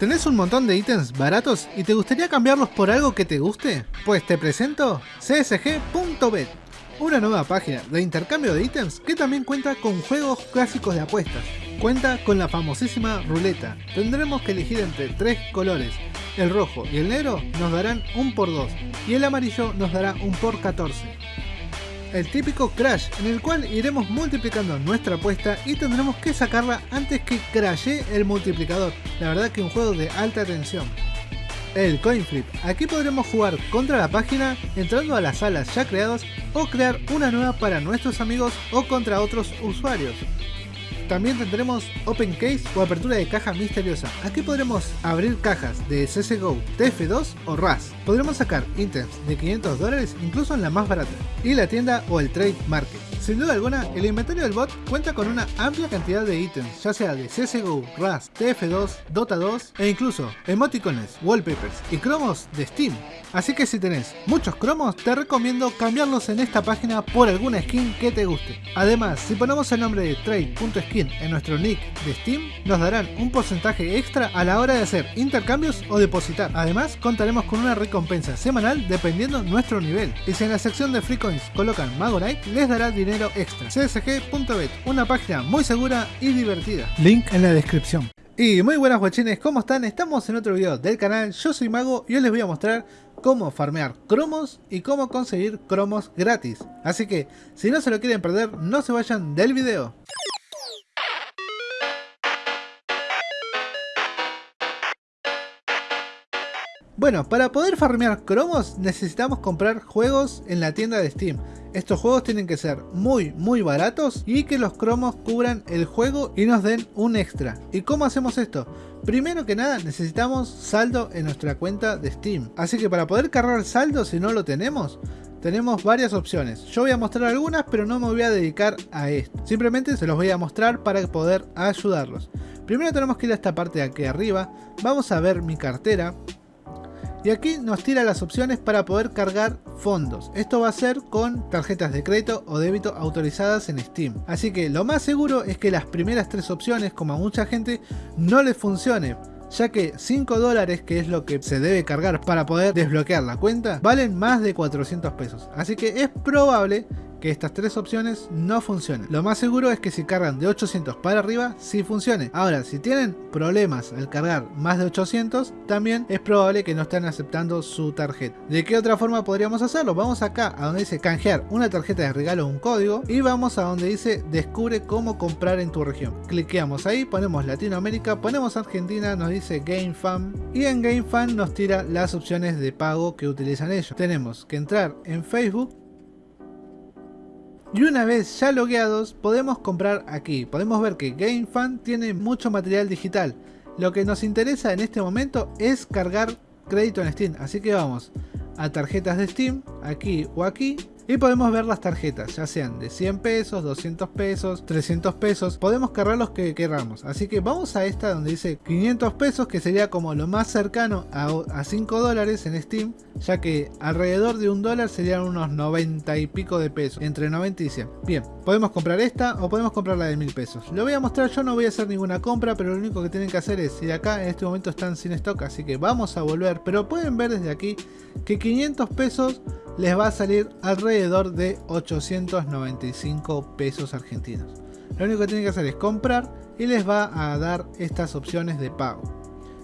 ¿Tenés un montón de ítems baratos y te gustaría cambiarlos por algo que te guste? Pues te presento csg.bet, una nueva página de intercambio de ítems que también cuenta con juegos clásicos de apuestas. Cuenta con la famosísima ruleta. Tendremos que elegir entre tres colores. El rojo y el negro nos darán un por 2 y el amarillo nos dará un por 14 el típico crash en el cual iremos multiplicando nuestra apuesta y tendremos que sacarla antes que crashe el multiplicador. La verdad que un juego de alta tensión. El coin flip. Aquí podremos jugar contra la página entrando a las salas ya creadas o crear una nueva para nuestros amigos o contra otros usuarios. También tendremos Open Case o apertura de caja misteriosa. Aquí podremos abrir cajas de CSGO, TF2 o RAS. Podremos sacar ítems de 500 dólares incluso en la más barata. Y la tienda o el Trade Market. Sin duda alguna, el inventario del bot cuenta con una amplia cantidad de ítems, ya sea de CSGO, RAS, TF2, Dota 2 e incluso emoticones, wallpapers y cromos de Steam. Así que si tenés muchos cromos, te recomiendo cambiarlos en esta página por alguna skin que te guste. Además, si ponemos el nombre de trade.skin en nuestro nick de Steam, nos darán un porcentaje extra a la hora de hacer intercambios o depositar. Además, contaremos con una recompensa semanal dependiendo nuestro nivel. Y si en la sección de free coins colocan Magorite, les dará dinero extra. csg.bet, una página muy segura y divertida. Link en la descripción. Y muy buenas guachines, ¿cómo están? Estamos en otro video del canal, yo soy Mago y hoy les voy a mostrar cómo farmear cromos y cómo conseguir cromos gratis. Así que, si no se lo quieren perder, no se vayan del video. Bueno, para poder farmear cromos necesitamos comprar juegos en la tienda de Steam. Estos juegos tienen que ser muy muy baratos y que los cromos cubran el juego y nos den un extra. ¿Y cómo hacemos esto? Primero que nada necesitamos saldo en nuestra cuenta de Steam. Así que para poder cargar saldo si no lo tenemos, tenemos varias opciones. Yo voy a mostrar algunas pero no me voy a dedicar a esto. Simplemente se los voy a mostrar para poder ayudarlos. Primero tenemos que ir a esta parte de aquí arriba. Vamos a ver mi cartera. Y aquí nos tira las opciones para poder cargar fondos. Esto va a ser con tarjetas de crédito o débito autorizadas en Steam. Así que lo más seguro es que las primeras tres opciones, como a mucha gente, no les funcione ya que 5 dólares, que es lo que se debe cargar para poder desbloquear la cuenta, valen más de 400 pesos. Así que es probable que estas tres opciones no funcionen. Lo más seguro es que si cargan de 800 para arriba, sí funcione. Ahora, si tienen problemas al cargar más de 800, también es probable que no estén aceptando su tarjeta. ¿De qué otra forma podríamos hacerlo? Vamos acá a donde dice canjear una tarjeta de regalo o un código y vamos a donde dice descubre cómo comprar en tu región. Cliqueamos ahí, ponemos Latinoamérica, ponemos Argentina, nos dice GameFam y en GameFam nos tira las opciones de pago que utilizan ellos. Tenemos que entrar en Facebook y una vez ya logueados podemos comprar aquí. Podemos ver que GameFan tiene mucho material digital. Lo que nos interesa en este momento es cargar crédito en Steam. Así que vamos a tarjetas de Steam, aquí o aquí. Y podemos ver las tarjetas, ya sean de 100 pesos, 200 pesos, 300 pesos. Podemos cargar los que queramos. Así que vamos a esta donde dice 500 pesos, que sería como lo más cercano a, 5 dólares en Steam. Ya que alrededor de un dólar serían unos 90 y pico de pesos. Entre 90 y 100. Bien, podemos comprar esta o podemos comprar la de 1000 pesos. Lo voy a mostrar, yo no voy a hacer ninguna compra, pero lo único que tienen que hacer es ir acá. En este momento están sin stock, así que vamos a volver. Pero pueden ver desde aquí que 500 pesos les va a salir alrededor de 895 pesos argentinos. Lo único que tienen que hacer es comprar y les va a dar estas opciones de pago.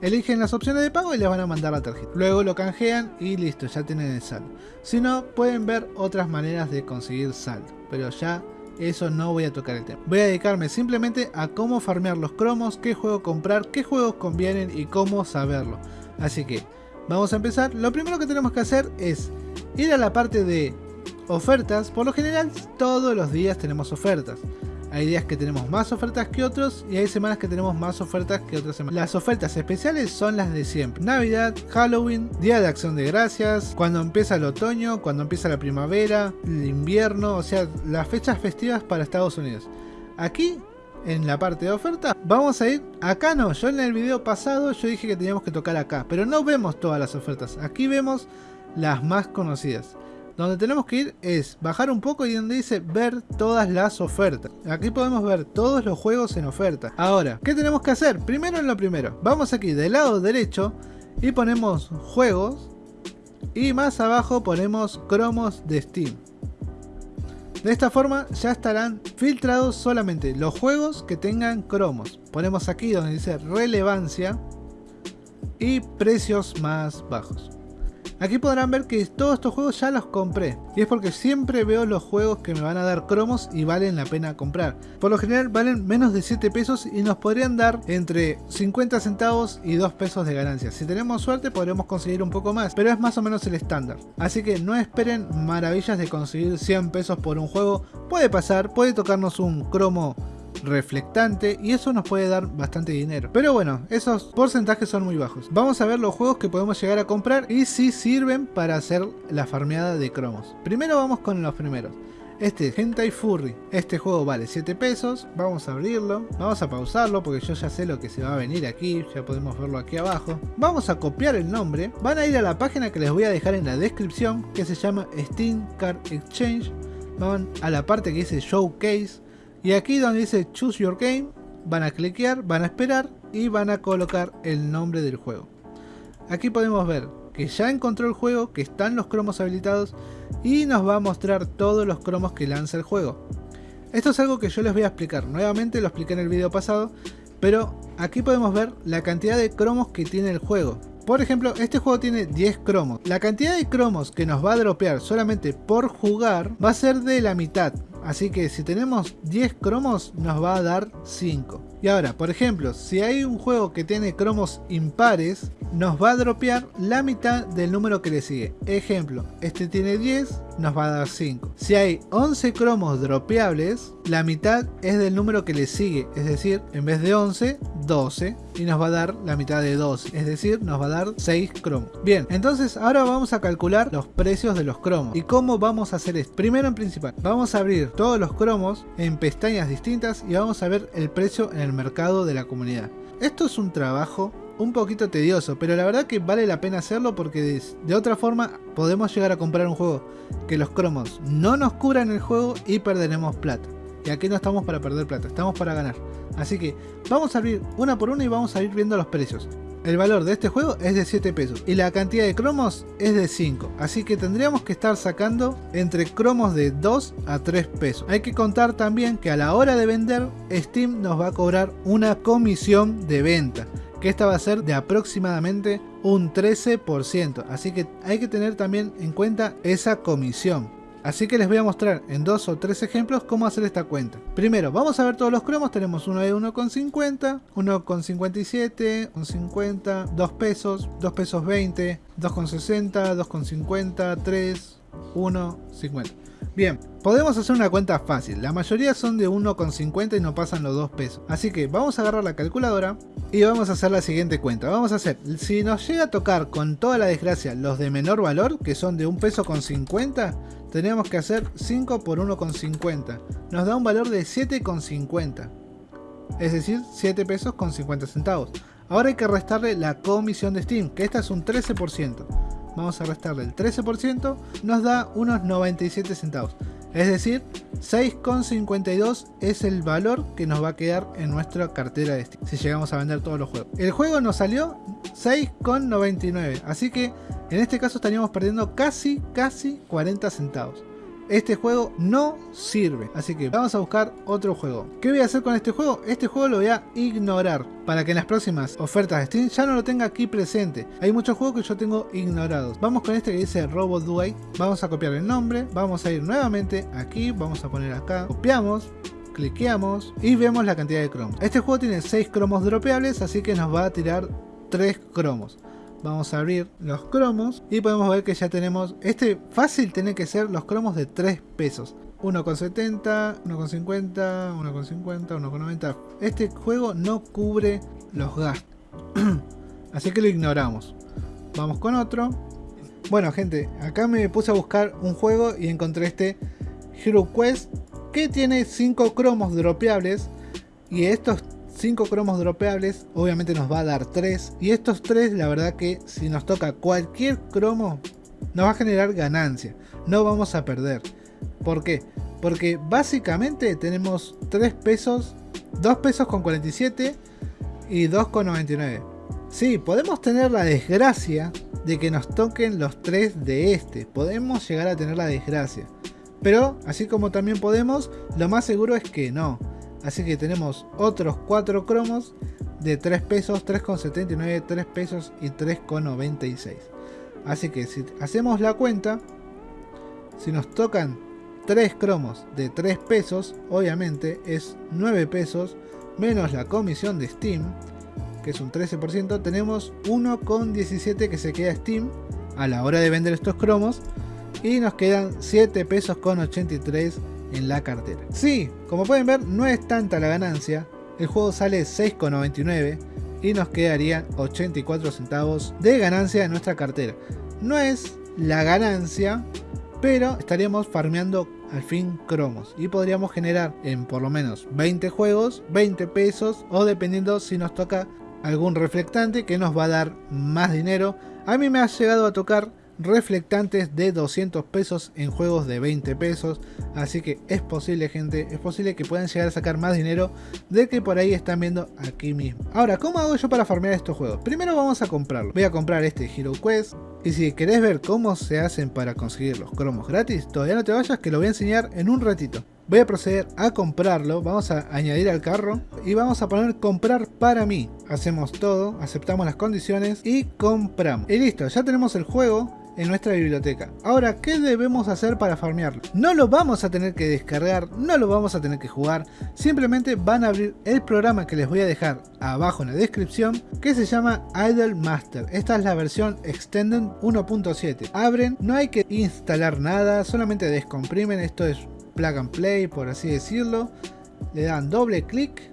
Eligen las opciones de pago y les van a mandar la tarjeta. Luego lo canjean y listo, ya tienen el saldo. Si no, pueden ver otras maneras de conseguir saldo. Pero ya eso no voy a tocar el tema. Voy a dedicarme simplemente a cómo farmear los cromos, qué juego comprar, qué juegos convienen y cómo saberlo. Así que vamos a empezar. Lo primero que tenemos que hacer es ir a la parte de ofertas. Por lo general todos los días tenemos ofertas. Hay días que tenemos más ofertas que otros y hay semanas que tenemos más ofertas que otras semanas. Las ofertas especiales son las de siempre. Navidad, Halloween, Día de Acción de Gracias, cuando empieza el otoño, cuando empieza la primavera, el invierno, o sea, las fechas festivas para Estados Unidos. Aquí, en la parte de ofertas, vamos a ir, acá no, yo en el video pasado yo dije que teníamos que tocar acá, pero no vemos todas las ofertas. Aquí vemos las más conocidas. Donde tenemos que ir es bajar un poco y donde dice ver todas las ofertas. Aquí podemos ver todos los juegos en oferta. Ahora, ¿qué tenemos que hacer? Primero en lo primero. Vamos aquí del lado derecho y ponemos juegos. Y más abajo ponemos cromos de Steam. De esta forma ya estarán filtrados solamente los juegos que tengan cromos. Ponemos aquí donde dice relevancia y precios más bajos. Aquí podrán ver que todos estos juegos ya los compré. Y es porque siempre veo los juegos que me van a dar cromos y valen la pena comprar. Por lo general valen menos de 7 pesos y nos podrían dar entre 50 centavos y 2 pesos de ganancia. Si tenemos suerte podremos conseguir un poco más, pero es más o menos el estándar. Así que no esperen maravillas de conseguir 100 pesos por un juego. Puede pasar, puede tocarnos un cromo reflectante y eso nos puede dar bastante dinero. Pero bueno, esos porcentajes son muy bajos. Vamos a ver los juegos que podemos llegar a comprar y si sirven para hacer la farmeada de cromos. Primero vamos con los primeros. Este Hentai Furry, este juego vale 7 pesos, vamos a abrirlo, vamos a pausarlo porque yo ya sé lo que se va a venir aquí, ya podemos verlo aquí abajo. Vamos a copiar el nombre, van a ir a la página que les voy a dejar en la descripción que se llama Steam Card Exchange, van a la parte que dice Showcase, y aquí donde dice Choose Your Game, van a cliquear, van a esperar y van a colocar el nombre del juego. Aquí podemos ver que ya encontró el juego, que están los cromos habilitados y nos va a mostrar todos los cromos que lanza el juego. Esto es algo que yo les voy a explicar, nuevamente lo expliqué en el video pasado, pero aquí podemos ver la cantidad de cromos que tiene el juego. Por ejemplo, este juego tiene 10 cromos. La cantidad de cromos que nos va a dropear solamente por jugar va a ser de la mitad. Así que si tenemos 10 cromos nos va a dar 5. Y ahora, por ejemplo, si hay un juego que tiene cromos impares, nos va a dropear la mitad del número que le sigue. Ejemplo, este tiene 10, nos va a dar 5. Si hay 11 cromos dropeables, la mitad es del número que le sigue. Es decir, en vez de 11, 12. Y nos va a dar la mitad de 12. Es decir, nos va a dar 6 cromos. Bien, entonces ahora vamos a calcular los precios de los cromos. ¿Y cómo vamos a hacer esto? Primero en principal, vamos a abrir todos los cromos en pestañas distintas y vamos a ver el precio en el mercado de la comunidad. Esto es un trabajo un poquito tedioso, pero la verdad que vale la pena hacerlo porque de, otra forma podemos llegar a comprar un juego que los cromos no nos curan el juego y perderemos plata. Y aquí no estamos para perder plata, estamos para ganar. Así que vamos a abrir una por una y vamos a ir viendo los precios. El valor de este juego es de 7 pesos y la cantidad de cromos es de 5. Así que tendríamos que estar sacando entre cromos de 2 a 3 pesos. Hay que contar también que a la hora de vender Steam nos va a cobrar una comisión de venta. Que esta va a ser de aproximadamente un 13%. Así que hay que tener también en cuenta esa comisión. Así que les voy a mostrar en dos o tres ejemplos cómo hacer esta cuenta. Primero, vamos a ver todos los cromos. Tenemos uno de 1,50, 1,57, 1,50, 2 pesos, 2 pesos 20, 2,60, 2,50, 3, 1,50. Bien, podemos hacer una cuenta fácil. La mayoría son de 1,50 y no pasan los 2 pesos. Así que vamos a agarrar la calculadora y vamos a hacer la siguiente cuenta. Vamos a hacer, si nos llega a tocar con toda la desgracia los de menor valor, que son de 1 peso con 50, tenemos que hacer 5 por 1,50. Nos da un valor de 7,50. Es decir, 7 pesos con 50 centavos. Ahora hay que restarle la comisión de Steam, que esta es un 13%. Vamos a restarle el 13%, nos da unos 97 centavos. Es decir, 6,52 es el valor que nos va a quedar en nuestra cartera de Steam si llegamos a vender todos los juegos. El juego nos salió 6,99, así que en este caso estaríamos perdiendo casi, casi 40 centavos. Este juego no sirve, así que vamos a buscar otro juego. ¿Qué voy a hacer con este juego? Este juego lo voy a ignorar para que en las próximas ofertas de Steam ya no lo tenga aquí presente. Hay muchos juegos que yo tengo ignorados. Vamos con este que dice Robot Duay. Vamos a copiar el nombre, vamos a ir nuevamente aquí, vamos a poner acá, copiamos, cliqueamos y vemos la cantidad de cromos. Este juego tiene 6 cromos dropeables, así que nos va a tirar 3 cromos. Vamos a abrir los cromos y podemos ver que ya tenemos, este fácil tiene que ser los cromos de 3 pesos. 1,70, 1,50, 1,50, 1,90. Este juego no cubre los gastos. Así que lo ignoramos. Vamos con otro. Bueno gente, acá me puse a buscar un juego y encontré este Hero Quest que tiene 5 cromos dropeables y estos 5 cromos dropeables, obviamente nos va a dar 3. Y estos 3, la verdad que si nos toca cualquier cromo, nos va a generar ganancia. no vamos a perder. ¿Por qué? Porque básicamente tenemos 3 pesos, 2 pesos con 47 y 2 con 99. Sí, podemos tener la desgracia de que nos toquen los 3 de este. Podemos llegar a tener la desgracia. Pero, así como también podemos, lo más seguro es que no. Así que tenemos otros 4 cromos de 3 pesos, 3,79, 3 pesos y 3,96. Así que si hacemos la cuenta, si nos tocan 3 cromos de 3 pesos, obviamente es 9 pesos menos la comisión de Steam, que es un 13%, tenemos 1,17 que se queda Steam a la hora de vender estos cromos y nos quedan 7 pesos con 83 en la cartera. Sí, como pueden ver no es tanta la ganancia, el juego sale 6,99 y nos quedarían 84 centavos de ganancia en nuestra cartera. No es la ganancia, pero estaríamos farmeando al fin cromos y podríamos generar en por lo menos 20 juegos 20 pesos o dependiendo si nos toca algún reflectante que nos va a dar más dinero. A mí me ha llegado a tocar reflectantes de 200 pesos en juegos de 20 pesos. Así que es posible gente es posible que puedan llegar a sacar más dinero de que por ahí están viendo aquí mismo. Ahora cómo hago yo para farmear estos juegos primero vamos a comprarlo voy a comprar este Hero Quest. Y si querés ver cómo se hacen para conseguir los cromos gratis todavía no te vayas que lo voy a enseñar en un ratito. Voy a proceder a comprarlo, vamos a añadir al carro y vamos a poner comprar para mí. Hacemos todo, aceptamos las condiciones y compramos. Y listo, ya tenemos el juego en nuestra biblioteca. Ahora, ¿qué debemos hacer para farmearlo? No lo vamos a tener que descargar, no lo vamos a tener que jugar, simplemente van a abrir el programa que les voy a dejar abajo en la descripción, que se llama Idle Master. Esta es la versión Extended 1.7. Abren, no hay que instalar nada, solamente descomprimen, esto es plug and play por así decirlo. Le dan doble clic,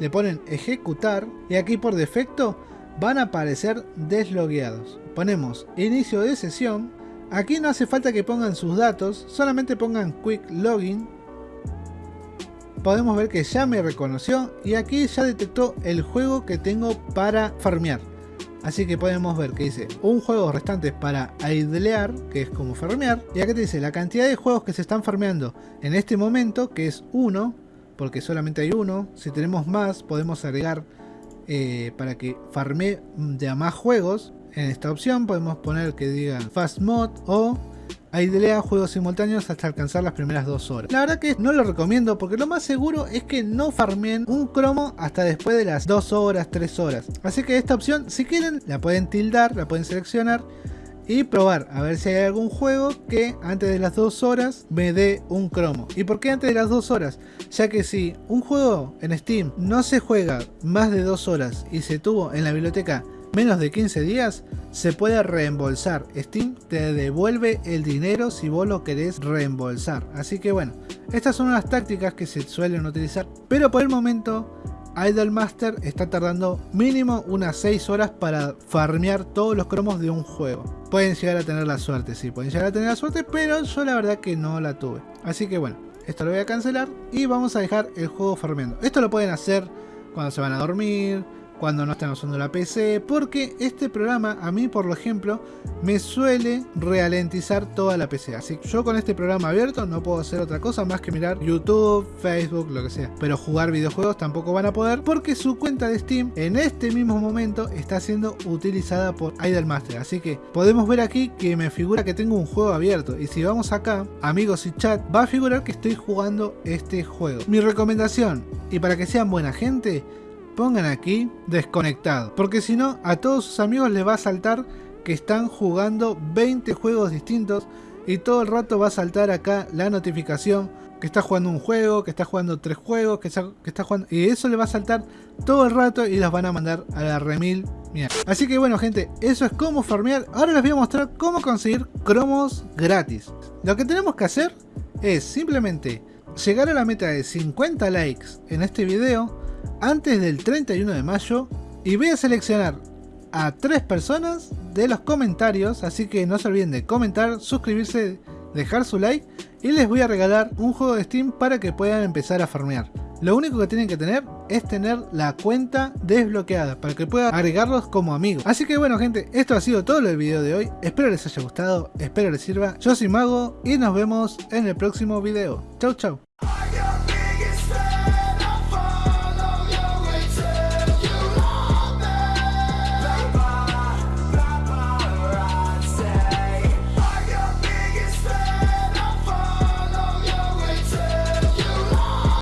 le ponen ejecutar y aquí por defecto van a aparecer deslogueados. Ponemos inicio de sesión. Aquí no hace falta que pongan sus datos, solamente pongan quick login. Podemos ver que ya me reconoció y aquí ya detectó el juego que tengo para farmear. Así que podemos ver que dice un juego restante para idlear, que es como farmear. Y acá te dice la cantidad de juegos que se están farmeando en este momento, que es uno, porque solamente hay uno. Si tenemos más, podemos agregar eh, para que farme de más juegos. En esta opción podemos poner que diga Fast Mod o idlea juegos simultáneos hasta alcanzar las primeras dos horas. La verdad que no lo recomiendo porque lo más seguro es que no farmeen un cromo hasta después de las 2 horas, 3 horas. Así que esta opción, si quieren, la pueden tildar, la pueden seleccionar y probar a ver si hay algún juego que antes de las 2 horas me dé un cromo. ¿Y por qué antes de las 2 horas? Ya que si un juego en Steam no se juega más de 2 horas y se tuvo en la biblioteca menos de 15 días, se puede reembolsar. Steam te devuelve el dinero si vos lo querés reembolsar. Así que bueno, estas son las tácticas que se suelen utilizar. Pero por el momento Idlemaster está tardando mínimo unas 6 horas para farmear todos los cromos de un juego. Pueden llegar a tener la suerte, sí, pueden llegar a tener la suerte, pero yo la verdad que no la tuve. Así que bueno, esto lo voy a cancelar y vamos a dejar el juego farmeando. Esto lo pueden hacer cuando se van a dormir, cuando no están usando la PC, porque este programa a mí por ejemplo me suele ralentizar toda la PC, así que yo con este programa abierto no puedo hacer otra cosa más que mirar YouTube, Facebook, lo que sea, pero jugar videojuegos tampoco van a poder porque su cuenta de Steam en este mismo momento está siendo utilizada por Idlemaster, así que podemos ver aquí que me figura que tengo un juego abierto. Y si vamos acá, amigos y chat, va a figurar que estoy jugando este juego. Mi recomendación, y para que sean buena gente, pongan aquí desconectado. Porque si no, a todos sus amigos les va a saltar que están jugando 20 juegos distintos y todo el rato va a saltar acá la notificación que está jugando un juego, que está jugando tres juegos, que está, jugando... Y eso le va a saltar todo el rato y los van a mandar a la remil mierda. Así que bueno gente, eso es cómo farmear. Ahora les voy a mostrar cómo conseguir cromos gratis. Lo que tenemos que hacer es simplemente llegar a la meta de 50 likes en este video antes del 31 de mayo y voy a seleccionar a tres personas de los comentarios, así que no se olviden de comentar, suscribirse, dejar su like y les voy a regalar un juego de Steam para que puedan empezar a farmear. Lo único que tienen que tener es tener la cuenta desbloqueada para que puedan agregarlos como amigos. Así que bueno gente, esto ha sido todo el video de hoy. Espero les haya gustado, espero les sirva. Yo soy Mago y nos vemos en el próximo video. Chau chau.